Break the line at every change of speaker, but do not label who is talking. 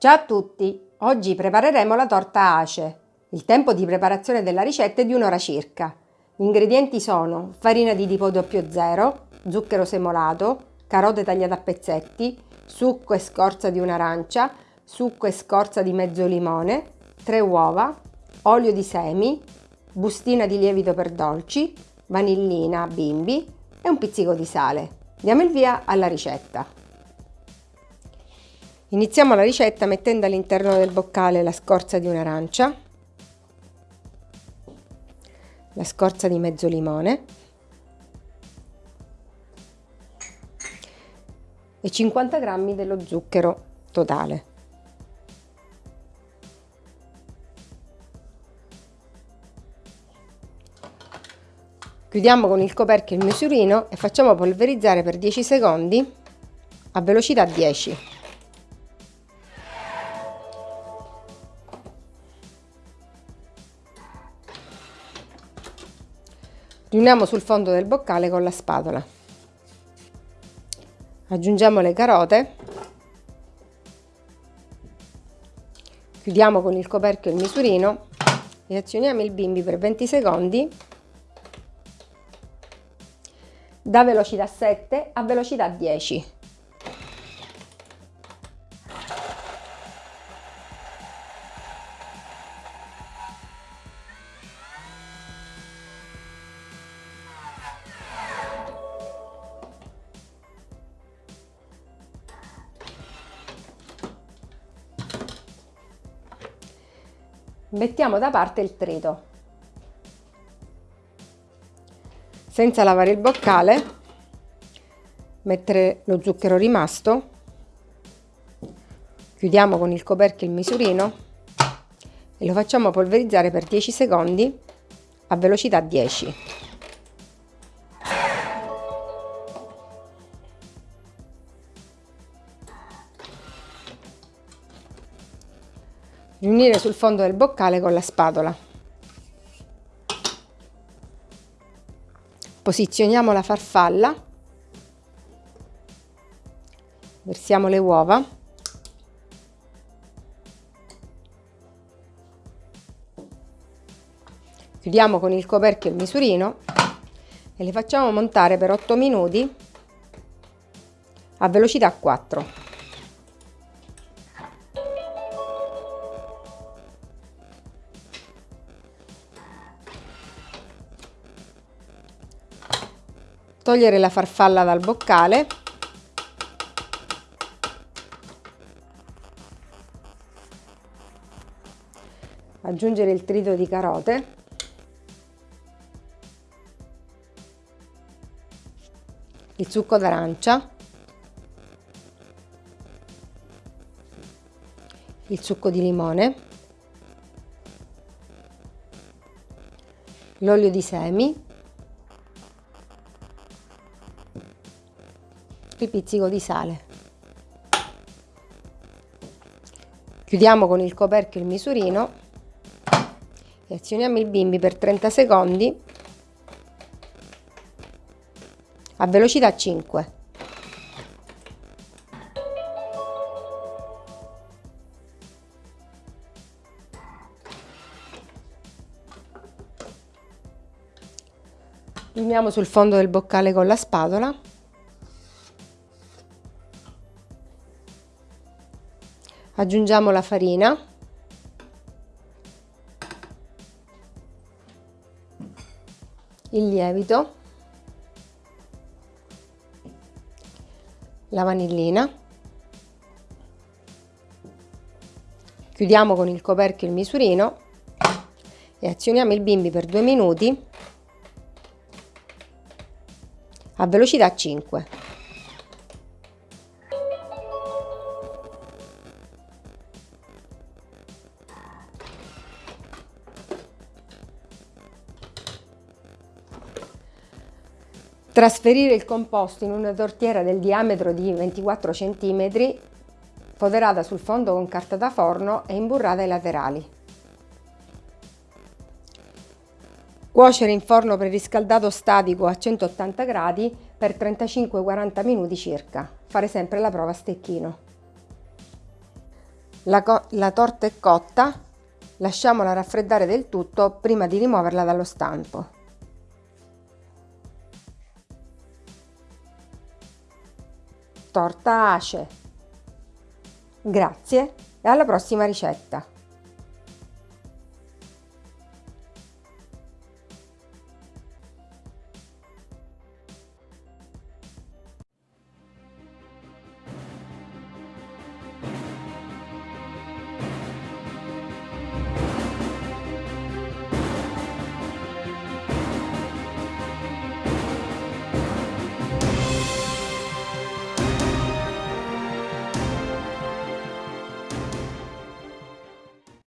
Ciao a tutti! Oggi prepareremo la torta ace. Il tempo di preparazione della ricetta è di un'ora circa. Gli ingredienti sono farina di tipo 00, zucchero semolato, carote tagliate a pezzetti, succo e scorza di un'arancia, succo e scorza di mezzo limone, 3 uova, olio di semi, bustina di lievito per dolci, vanillina bimbi e un pizzico di sale. Diamo il via alla ricetta. Iniziamo la ricetta mettendo all'interno del boccale la scorza di un'arancia, la scorza di mezzo limone e 50 g dello zucchero totale. Chiudiamo con il coperchio il misurino e facciamo polverizzare per 10 secondi a velocità 10. Riuniamo sul fondo del boccale con la spatola. Aggiungiamo le carote. Chiudiamo con il coperchio il misurino e azioniamo il bimbi per 20 secondi. Da velocità 7 a velocità 10 Mettiamo da parte il trito. Senza lavare il boccale, mettere lo zucchero rimasto, chiudiamo con il coperchio il misurino e lo facciamo polverizzare per 10 secondi a velocità 10. Riunire sul fondo del boccale con la spatola. Posizioniamo la farfalla, versiamo le uova, chiudiamo con il coperchio il misurino e le facciamo montare per 8 minuti a velocità 4. Togliere la farfalla dal boccale. Aggiungere il trito di carote. Il succo d'arancia. Il succo di limone. L'olio di semi il pizzico di sale. Chiudiamo con il coperchio il misurino e azioniamo il bimbi per 30 secondi a velocità 5. Limiamo sul fondo del boccale con la spatola aggiungiamo la farina. Il lievito. La vanillina. Chiudiamo con il coperchio il misurino e azioniamo il bimbi per due minuti a velocità 5 Trasferire il composto in una tortiera del diametro di 24 cm, foderata sul fondo con carta da forno e imburrata ai laterali. Cuocere in forno preriscaldato statico a 180 gradi per 35-40 minuti circa. Fare sempre la prova a stecchino. La, la torta è cotta, lasciamola raffreddare del tutto prima di rimuoverla dallo stampo. Torta ace. Grazie e alla prossima ricetta!